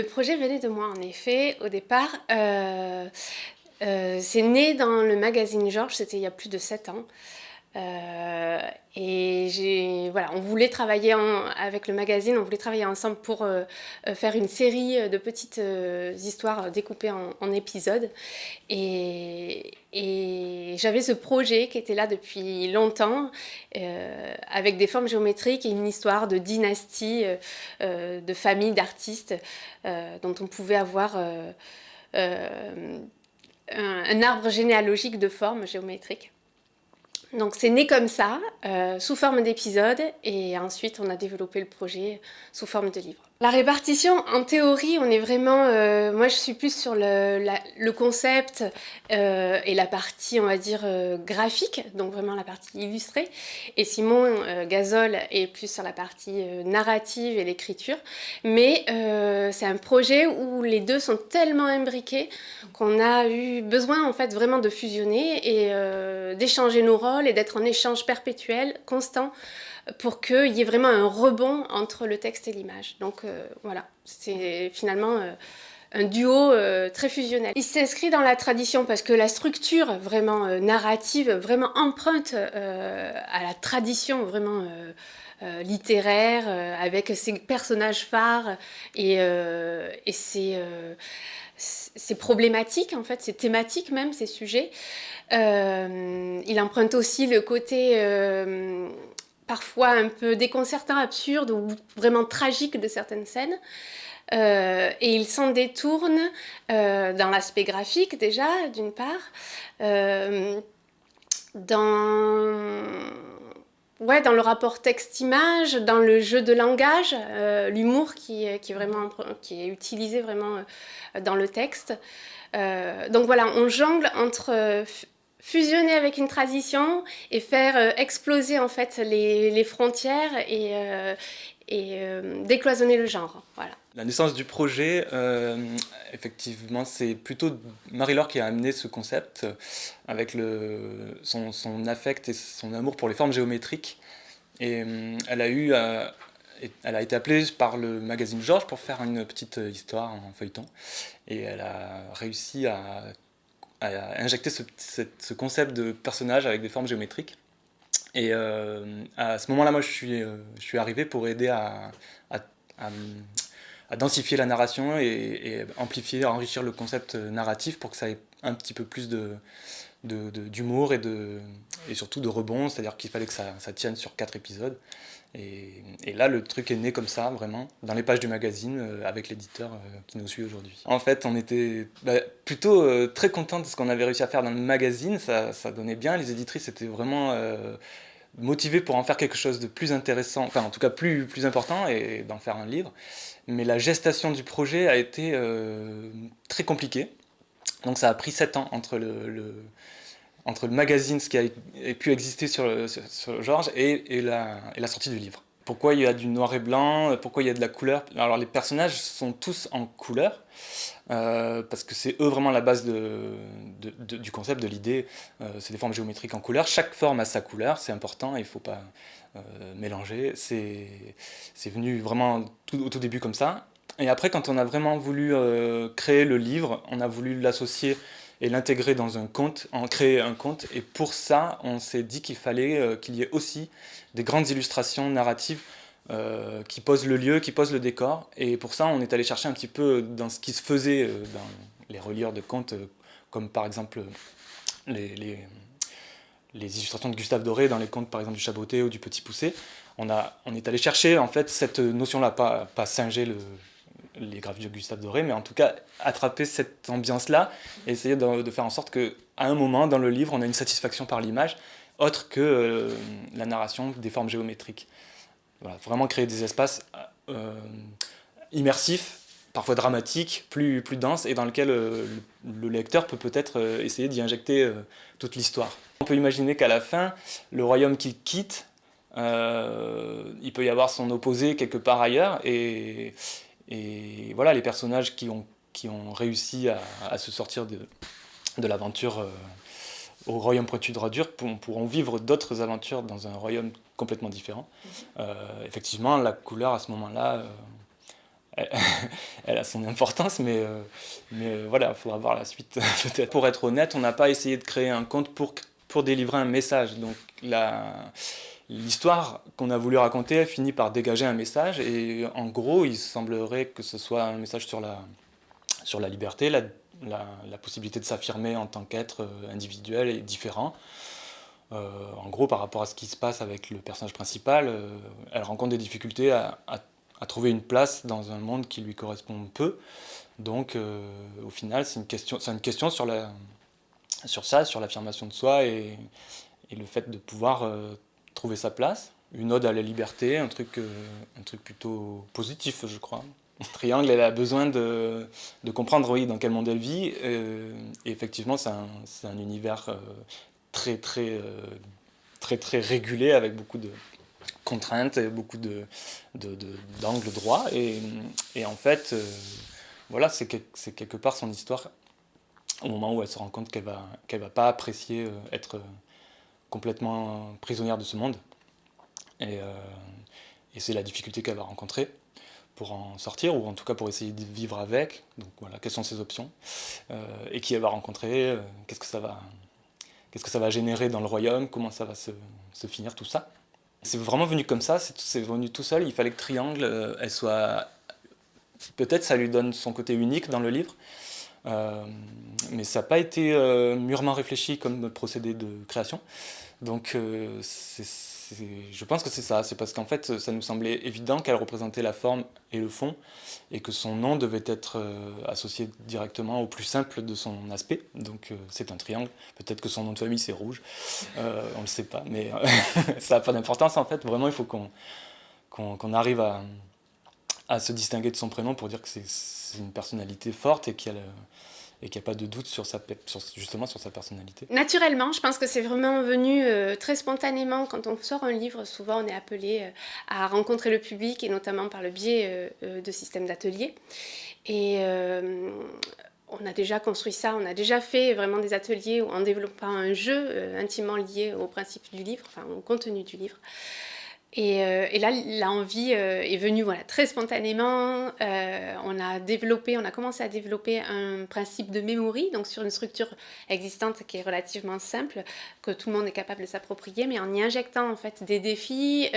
Le projet venait de moi, en effet. Au départ, euh, euh, c'est né dans le magazine Georges, c'était il y a plus de 7 ans. Euh, et voilà, on voulait travailler avec le magazine, on voulait travailler ensemble pour euh, euh, faire une série de petites histoires découpées en, épisodes. Et, j'avais ce projet qui était là depuis longtemps, avec des formes géométriques et une histoire de dynastie, de famille, d'artistes, dont on pouvait avoir un arbre généalogique de formes géométriques. Donc c'est né comme ça, euh, sous forme d'épisode, et ensuite on a développé le projet sous forme de livre. La répartition, en théorie, on est vraiment... Euh, moi, je suis plus sur le, concept euh, et la partie, on va dire, euh, graphique, donc vraiment la partie illustrée. Et Simon Gazol est plus sur la partie narrative et l'écriture. Mais c'est un projet où les deux sont tellement imbriqués qu'on a eu besoin, en fait, vraiment de fusionner et d'échanger nos rôles et d'être en échange perpétuel, constant, pour qu'il y ait vraiment un rebond entre le texte et l'image. Donc voilà, c'est finalement euh, un duo euh, très fusionnel. Il s'inscrit dans la tradition parce que la structure vraiment narrative, vraiment emprunte à la tradition vraiment littéraire, avec ses personnages phares et ses, problématiques, en fait, ses thématiques même, ses sujets. il emprunte aussi le côté parfois un peu déconcertant, absurde ou vraiment tragique de certaines scènes. Euh, et il s'en détourne euh, dans l'aspect graphique déjà, d'une part, euh, dans, ouais, dans le rapport texte-image, dans le jeu de langage, l'humour qui, qui, est vraiment, qui est utilisé vraiment dans le texte. donc voilà, on jongle entre fusionner avec une tradition et faire euh, exploser en fait les, frontières et, euh, et euh, décloisonner le genre. Voilà. La naissance du projet, effectivement, c'est plutôt Marie-Laure qui a amené ce concept avec le, son, son, affect et son amour pour les formes géométriques. Et elle a eu elle a été appelée par le magazine Georges pour faire une petite histoire en feuilleton. Et elle a réussi à à injecter ce, concept de personnage avec des formes géométriques. Et euh, à ce moment-là, moi, je suis, euh, arrivé pour aider à, à, densifier la narration et, amplifier, enrichir le concept narratif pour que ça ait un petit peu plus de d'humour et, de, et surtout de rebond, c'est-à-dire qu'il fallait que ça, ça, tienne sur quatre épisodes. Et, là, le truc est né comme ça, vraiment, dans les pages du magazine, euh, avec l'éditeur euh, qui nous suit aujourd'hui. En fait, on était bah, plutôt euh, très contents de ce qu'on avait réussi à faire dans le magazine, ça, ça donnait bien, les éditrices étaient vraiment motivées pour en faire quelque chose de plus intéressant, enfin en tout cas plus, plus important, et d'en faire un livre. Mais la gestation du projet a été très compliquée, donc ça a pris sept ans entre le entre le magazine, ce qui a, pu exister sur, Georges, et, la, sortie du livre. Pourquoi il y a du noir et blanc, pourquoi il y a de la couleur? Alors les personnages sont tous en couleur, euh, parce que c'est eux vraiment la base du concept, de l'idée, euh, c'est des formes géométriques en couleur, chaque forme a sa couleur, c'est important, il ne faut pas euh, mélanger, c'est venu vraiment au tout début comme ça, et après quand on a vraiment voulu créer le livre, on a voulu l'associer et l'intégrer dans un compte, en créer un compte. Et pour ça, on s'est dit qu'il fallait euh, qu'il y ait aussi des grandes illustrations narratives euh, qui posent le lieu, qui posent le décor. Et pour ça, on est allé chercher un petit peu dans ce qui se faisait euh, dans les relieurs de contes, comme par exemple les, les, illustrations de Gustave Doré dans les contes par exemple du Chaboté ou du Petit Poussé. On, a, on est allé chercher en fait cette notion-là, pas singer le, les gravures de Gustave Doré, mais en tout cas attraper cette ambiance-là et essayer de, faire en sorte qu'à un moment dans le livre, on a une satisfaction par l'image, autre que euh, la narration des formes géométriques. Voilà, vraiment créer des espaces euh, immersifs, parfois dramatiques, plus, plus denses, et dans lesquels euh, le, lecteur peut peut-être essayer d'y injecter toute l'histoire. On peut imaginer qu'à la fin, le royaume qu'il quitte, il peut y avoir son opposé quelque part ailleurs, et, et voilà, les personnages qui ont, qui ont réussi à, se sortir de, de l'aventure euh, au royaume pointu de Radure pourront vivre d'autres aventures dans un royaume complètement différent. Euh, effectivement, la couleur à ce moment-là, euh, elle, a son importance, mais, mais voilà, il faudra voir la suite peut-être. Pour être honnête, on n'a pas essayé de créer un compte pour, pour délivrer un message. Donc l'histoire qu'on a voulu raconter finit par dégager un message, et en gros, il semblerait que ce soit un message sur la, sur la liberté, la, la, possibilité de s'affirmer en tant qu'être euh, individuel et différent. Euh, en gros, par rapport à ce qui se passe avec le personnage principal, euh, elle rencontre des difficultés à, trouver une place dans un monde qui lui correspond peu. Donc, au final, c'est une question, une question sur, la, sur ça, sur l'affirmation de soi et, et, le fait de pouvoir trouver sa place. Une ode à la liberté, un truc, un truc plutôt positif, je crois. Triangle, elle a besoin de, comprendre oui, dans quel monde elle vit. Euh, et effectivement, c'est un, univers euh, très, très, euh, très, très régulé avec beaucoup de contraintes et beaucoup d'angles de, de, droits. Et, en fait, voilà, c'est quelque part son histoire au moment où elle se rend compte qu'elle va, qu'elle va pas apprécier être complètement prisonnière de ce monde. Et, et c'est la difficulté qu'elle va rencontrer pour en sortir, ou en tout cas pour essayer de vivre avec. Donc voilà, quelles sont ses options, euh, et qui elle va rencontrer, euh, qu'est-ce que ça va qu'est-ce que ça va générer dans le royaume, comment ça va se, se finir, tout ça. C'est vraiment venu comme ça, c'est venu tout seul, il fallait que Triangle, euh, elle soit... Peut-être ça lui donne son côté unique dans le livre, mais ça n'a pas été mûrement réfléchi comme procédé de création. Donc c'est je pense que c'est ça, c'est parce qu'en fait ça nous semblait évident qu'elle représentait la forme et le fond, et que son nom devait être euh, associé directement au plus simple de son aspect, donc euh, c'est un triangle, peut-être que son nom de famille c'est rouge, euh, on ne le sait pas, mais ça n'a pas d'importance en fait, vraiment il faut qu'on arrive à, à, se distinguer de son prénom pour dire que c'est une personnalité forte et qu'il n'y a pas de doute sur sa, justement sur sa personnalité Naturellement, je pense que c'est vraiment venu euh, très spontanément. Quand on sort un livre, souvent on est appelé euh, à rencontrer le public, et notamment par le biais euh, de systèmes d'ateliers. Et on a déjà construit ça, on a déjà fait vraiment des ateliers en développant un jeu intimement lié au principe du livre, enfin au contenu du livre. Euh, et, là, l'envie euh, est venue voilà, très spontanément. Euh, on a développé, on a commencé à développer un principe de mémoire, donc sur une structure existante qui est relativement simple, que tout le monde est capable de s'approprier, mais en y injectant en fait des défis,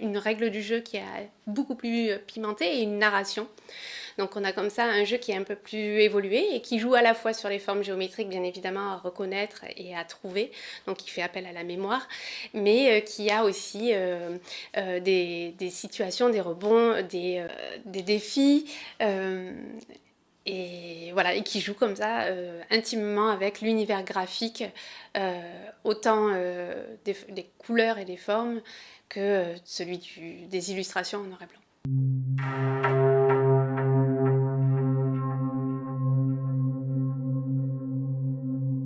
une règle du jeu qui est beaucoup plus pimentée et une narration. Donc on a comme ça un jeu qui est un peu plus évolué et qui joue à la fois sur les formes géométriques, bien évidemment, à reconnaître et à trouver, donc qui fait appel à la mémoire, mais euh, qui a aussi euh, euh, des, situations, des rebonds, des, défis, et voilà, et qui joue comme ça intimement avec l'univers graphique, autant des, couleurs et des formes que celui des illustrations en noir et blanc.